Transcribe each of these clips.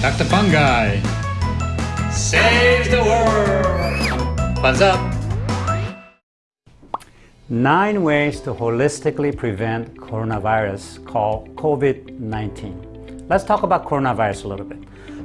Dr. Fungi saves the world. Thumbs up. Nine ways to holistically prevent coronavirus called COVID-19. Let's talk about coronavirus a little bit.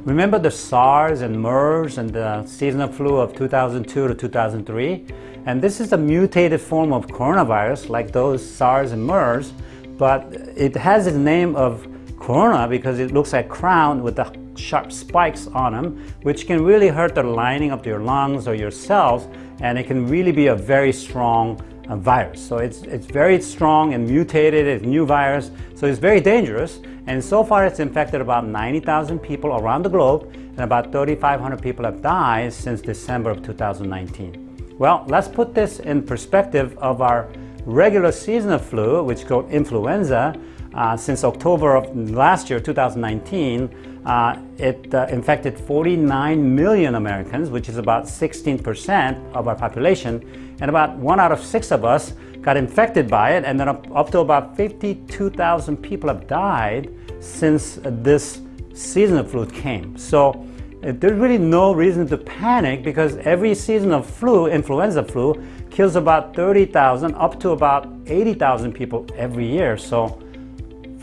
Remember the SARS and MERS and the seasonal flu of 2002 to 2003? And this is a mutated form of coronavirus like those SARS and MERS, but it has the name of corona because it looks like crown with the sharp spikes on them, which can really hurt the lining of your lungs or your cells, and it can really be a very strong uh, virus. So it's, it's very strong and mutated, it's new virus, so it's very dangerous. And so far it's infected about 90,000 people around the globe, and about 3,500 people have died since December of 2019. Well, let's put this in perspective of our regular seasonal flu, which called influenza, uh, since October of last year, 2019, uh, it uh, infected 49 million Americans, which is about 16% of our population, and about one out of six of us got infected by it, and then up, up to about 52,000 people have died since this seasonal flu came. So uh, there's really no reason to panic because every season of flu, influenza flu, kills about 30,000 up to about 80,000 people every year. So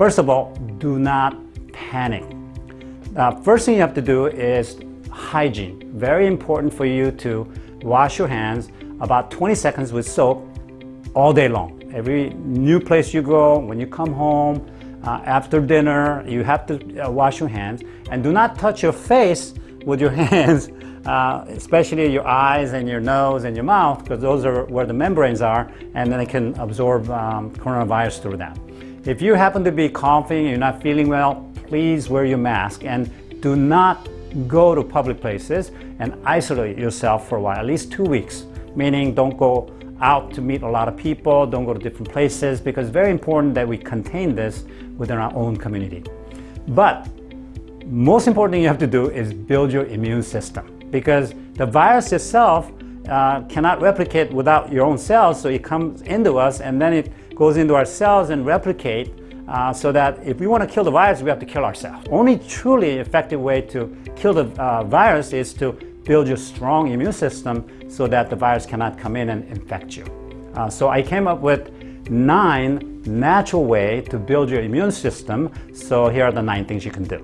First of all, do not panic. Uh, first thing you have to do is hygiene. Very important for you to wash your hands about 20 seconds with soap all day long. Every new place you go, when you come home, uh, after dinner, you have to uh, wash your hands and do not touch your face with your hands, uh, especially your eyes and your nose and your mouth, because those are where the membranes are, and then it can absorb um, coronavirus through that. If you happen to be coughing, you're not feeling well, please wear your mask and do not go to public places and isolate yourself for a while, at least two weeks, meaning don't go out to meet a lot of people, don't go to different places, because it's very important that we contain this within our own community. But most important thing you have to do is build your immune system because the virus itself uh, cannot replicate without your own cells, so it comes into us and then it goes into our cells and replicate uh, so that if we want to kill the virus, we have to kill ourselves. Only truly effective way to kill the uh, virus is to build your strong immune system so that the virus cannot come in and infect you. Uh, so I came up with nine natural way to build your immune system. So here are the nine things you can do.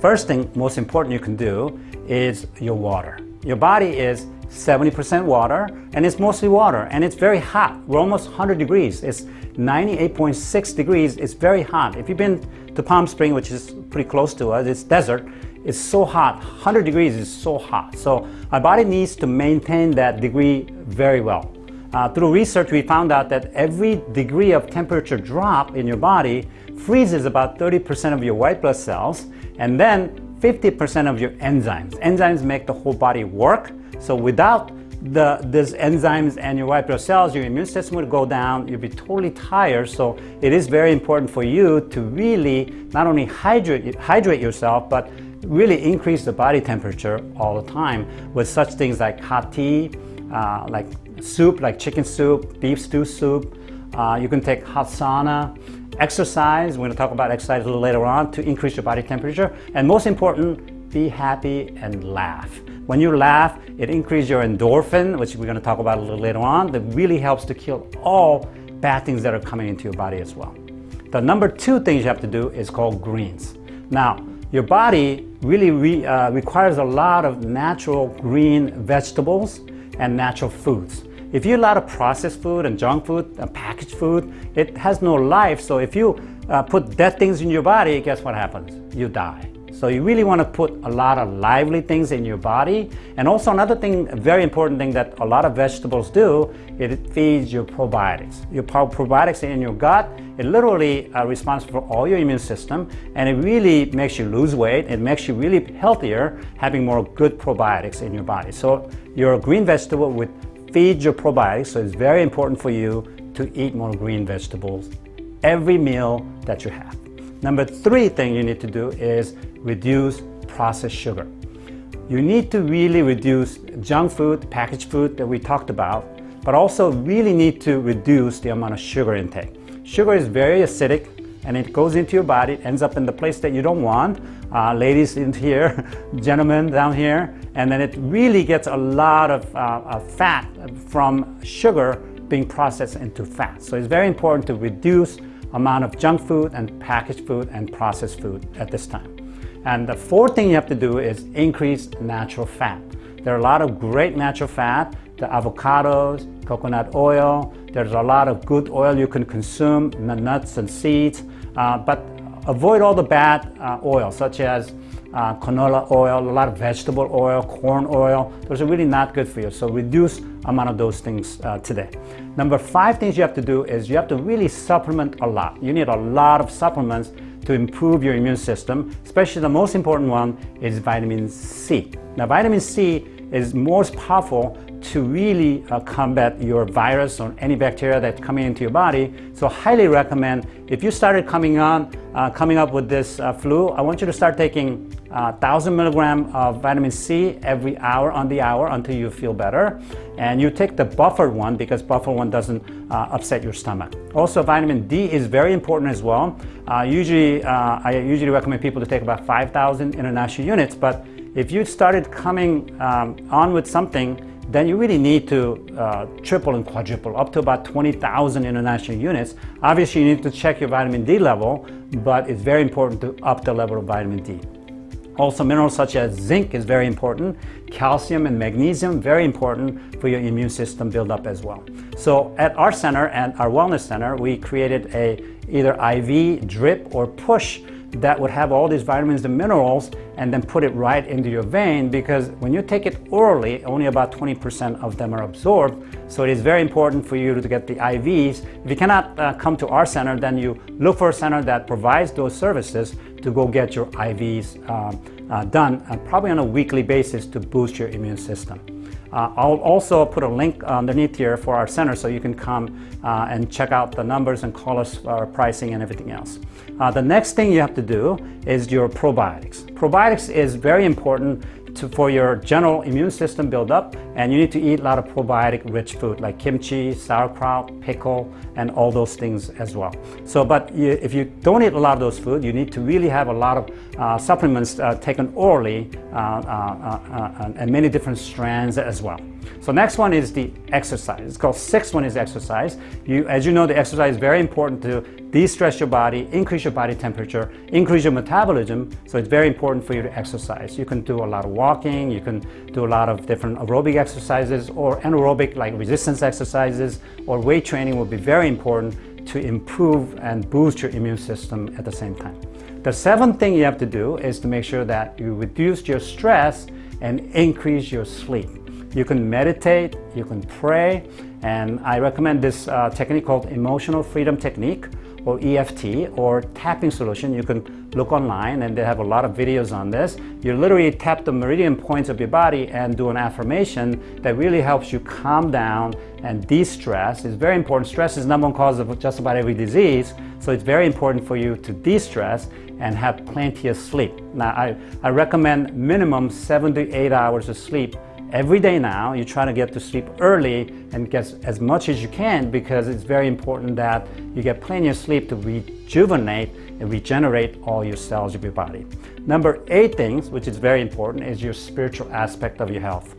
First thing, most important you can do is your water. Your body is 70% water, and it's mostly water, and it's very hot. We're almost 100 degrees. It's 98.6 degrees. It's very hot. If you've been to Palm Spring, which is pretty close to us, it's desert, it's so hot. 100 degrees is so hot. So our body needs to maintain that degree very well. Uh, through research, we found out that every degree of temperature drop in your body freezes about 30% of your white blood cells, and then 50% of your enzymes. Enzymes make the whole body work, so without the, these enzymes and your white blood cells, your immune system would go down, you'd be totally tired. So it is very important for you to really not only hydrate, hydrate yourself, but really increase the body temperature all the time with such things like hot tea, uh, like soup, like chicken soup, beef stew soup. Uh, you can take hot sauna, exercise. We're going to talk about exercise a little later on to increase your body temperature. And most important, be happy and laugh. When you laugh, it increases your endorphin, which we're going to talk about a little later on, that really helps to kill all bad things that are coming into your body as well. The number two thing you have to do is called greens. Now, your body really re, uh, requires a lot of natural green vegetables and natural foods. If you eat a lot of processed food and junk food and packaged food, it has no life. So if you uh, put dead things in your body, guess what happens? You die. So you really want to put a lot of lively things in your body. And also another thing, a very important thing that a lot of vegetables do, it feeds your probiotics. Your probiotics in your gut, it literally are responsible for all your immune system and it really makes you lose weight. It makes you really healthier having more good probiotics in your body. So your green vegetable would feed your probiotics. So it's very important for you to eat more green vegetables every meal that you have. Number three thing you need to do is reduce processed sugar. You need to really reduce junk food, packaged food that we talked about, but also really need to reduce the amount of sugar intake. Sugar is very acidic and it goes into your body, ends up in the place that you don't want. Uh, ladies in here, gentlemen down here, and then it really gets a lot of uh, fat from sugar being processed into fat. So it's very important to reduce amount of junk food and packaged food and processed food at this time. And the fourth thing you have to do is increase natural fat. There are a lot of great natural fat, the avocados, coconut oil. There's a lot of good oil you can consume, nuts and seeds, uh, but avoid all the bad uh, oil, such as uh, canola oil, a lot of vegetable oil, corn oil. Those are really not good for you. So reduce amount of those things uh, today. Number five things you have to do is you have to really supplement a lot. You need a lot of supplements to improve your immune system, especially the most important one is vitamin C. Now vitamin C is most powerful to really uh, combat your virus or any bacteria that's coming into your body. So highly recommend, if you started coming on, uh, coming up with this uh, flu, I want you to start taking 1,000 uh, milligram of vitamin C every hour on the hour until you feel better. And you take the buffered one because buffered one doesn't uh, upset your stomach. Also, vitamin D is very important as well. Uh, usually, I usually recommend people to take about 5,000 international units, but if you started coming um, on with something then you really need to uh, triple and quadruple up to about 20,000 international units. Obviously, you need to check your vitamin D level, but it's very important to up the level of vitamin D. Also, minerals such as zinc is very important. Calcium and magnesium, very important for your immune system buildup as well. So at our center and our wellness center, we created a either IV, drip, or push that would have all these vitamins and minerals and then put it right into your vein because when you take it orally, only about 20% of them are absorbed. So it is very important for you to get the IVs. If you cannot uh, come to our center, then you look for a center that provides those services to go get your IVs uh, uh, done, uh, probably on a weekly basis to boost your immune system. Uh, I'll also put a link underneath here for our center so you can come uh, and check out the numbers and call us our pricing and everything else. Uh, the next thing you have to do is your probiotics. Probiotics is very important to, for your general immune system build up and you need to eat a lot of probiotic rich food like kimchi, sauerkraut, pickle and all those things as well. So but you, if you don't eat a lot of those food you need to really have a lot of uh, supplements uh, taken orally uh, uh, uh, and many different strands as well. So next one is the exercise. It's called sixth one is exercise. You, as you know, the exercise is very important to de-stress your body, increase your body temperature, increase your metabolism. So it's very important for you to exercise. You can do a lot of walking, you can do a lot of different aerobic exercises or anaerobic like resistance exercises or weight training will be very important to improve and boost your immune system at the same time. The seventh thing you have to do is to make sure that you reduce your stress and increase your sleep. You can meditate, you can pray, and I recommend this uh, technique called Emotional Freedom Technique or EFT or tapping solution. You can look online and they have a lot of videos on this. You literally tap the meridian points of your body and do an affirmation that really helps you calm down and de-stress. It's very important. Stress is number one cause of just about every disease. So it's very important for you to de-stress and have plenty of sleep. Now, I, I recommend minimum seven to eight hours of sleep every day now you try to get to sleep early and get as much as you can because it's very important that you get plenty of sleep to rejuvenate and regenerate all your cells of your body. Number eight things, which is very important, is your spiritual aspect of your health.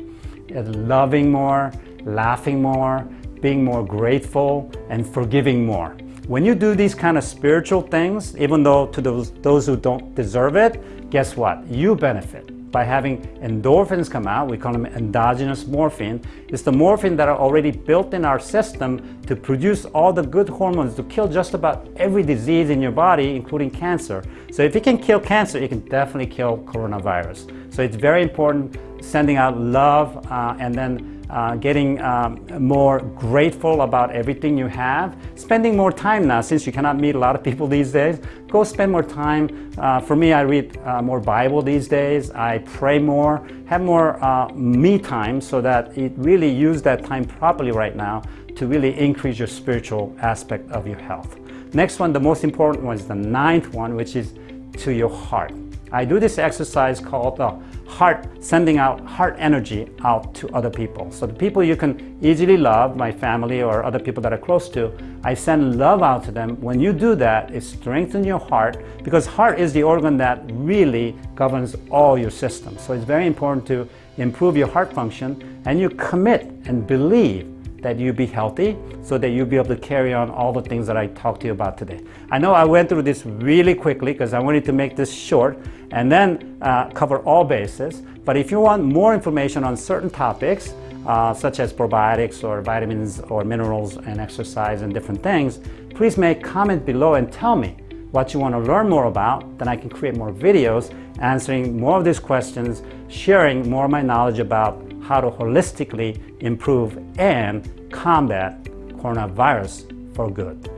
It's loving more, laughing more, being more grateful, and forgiving more. When you do these kind of spiritual things, even though to those, those who don't deserve it, guess what? You benefit by having endorphins come out, we call them endogenous morphine. It's the morphine that are already built in our system to produce all the good hormones to kill just about every disease in your body, including cancer. So if you can kill cancer, you can definitely kill coronavirus. So it's very important sending out love uh, and then uh, getting um, more grateful about everything you have, spending more time now since you cannot meet a lot of people these days. Go spend more time. Uh, for me, I read uh, more Bible these days. I pray more, have more uh, me time so that it really use that time properly right now to really increase your spiritual aspect of your health. Next one, the most important one is the ninth one, which is to your heart. I do this exercise called uh, heart, sending out heart energy out to other people. So the people you can easily love, my family or other people that are close to, I send love out to them. When you do that, it strengthens your heart because heart is the organ that really governs all your systems. So it's very important to improve your heart function and you commit and believe that you be healthy so that you'll be able to carry on all the things that I talked to you about today. I know I went through this really quickly because I wanted to make this short and then uh, cover all bases. But if you want more information on certain topics, uh, such as probiotics or vitamins or minerals and exercise and different things, please make comment below and tell me what you want to learn more about, then I can create more videos answering more of these questions, sharing more of my knowledge about how to holistically improve and combat coronavirus for good.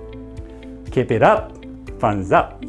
Keep it up, thumbs up.